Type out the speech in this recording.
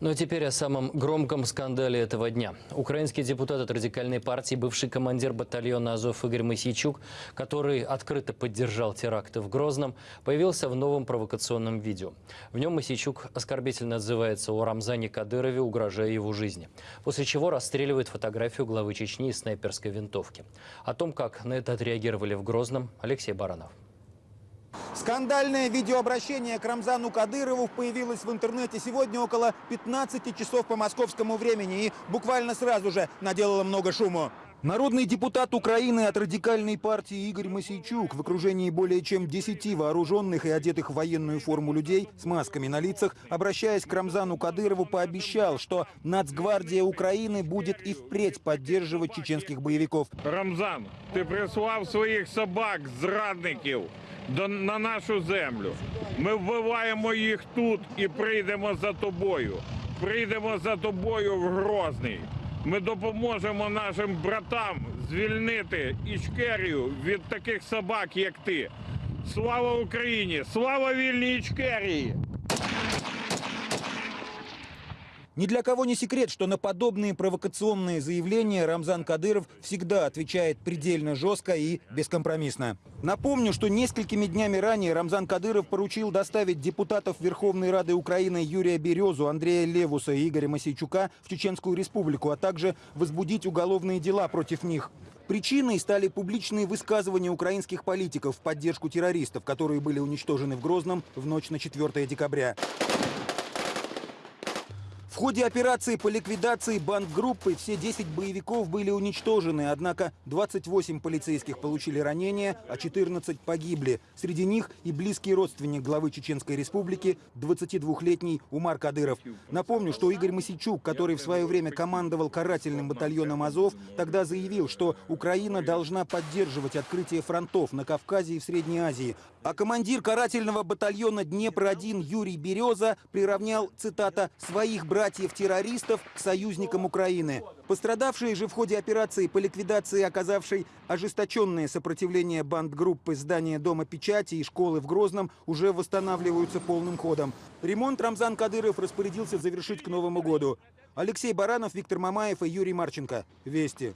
Ну а теперь о самом громком скандале этого дня. Украинский депутат от радикальной партии, бывший командир батальона «Азов» Игорь Моисейчук, который открыто поддержал теракты в Грозном, появился в новом провокационном видео. В нем Моисейчук оскорбительно отзывается о Рамзане Кадырове, угрожая его жизни. После чего расстреливает фотографию главы Чечни из снайперской винтовки. О том, как на это отреагировали в Грозном, Алексей Баранов. Скандальное видеообращение к Рамзану Кадырову появилось в интернете сегодня около 15 часов по московскому времени и буквально сразу же наделало много шуму. Народный депутат Украины от радикальной партии Игорь Масейчук в окружении более чем 10 вооруженных и одетых в военную форму людей с масками на лицах, обращаясь к Рамзану Кадырову, пообещал, что Нацгвардия Украины будет и впредь поддерживать чеченских боевиков. Рамзан, ти прислав своїх собак, зрадників до, на нашу землю. Ми вбиваємо їх тут і прийдемо за тобою. Прийдемо за тобою в Грозний. Ми допоможемо нашим братам звільнити Ічкерію від таких собак, як ти. Слава Україні! Слава вільній Ічкерії! Ни для кого не секрет, что на подобные провокационные заявления Рамзан Кадыров всегда отвечает предельно жестко и бескомпромиссно. Напомню, что несколькими днями ранее Рамзан Кадыров поручил доставить депутатов Верховной Рады Украины Юрия Березу, Андрея Левуса и Игоря Масейчука в Чеченскую Республику, а также возбудить уголовные дела против них. Причиной стали публичные высказывания украинских политиков в поддержку террористов, которые были уничтожены в Грозном в ночь на 4 декабря. Ходе операции по ликвидации бандгруппы все 10 боевиков были уничтожены, однако 28 полицейских получили ранения, а 14 погибли. Среди них и близкий родственник главы Чеченской Республики, 22-летний Умар Кадыров. Напомню, что Игорь Масичук, который в свое время командовал карательным батальоном «Азов», тогда заявил, что Украина должна поддерживать открытие фронтов на Кавказе и в Средней Азии. А командир карательного батальона «Днепр-1» Юрий Береза приравнял, цитата, «своих братьев-террористов союзникам Украины». Пострадавшие же в ходе операции по ликвидации оказавшей ожесточенное сопротивление бандгруппы здания Дома печати и школы в Грозном уже восстанавливаются полным ходом. Ремонт Рамзан Кадыров распорядился завершить к Новому году. Алексей Баранов, Виктор Мамаев и Юрий Марченко. Вести.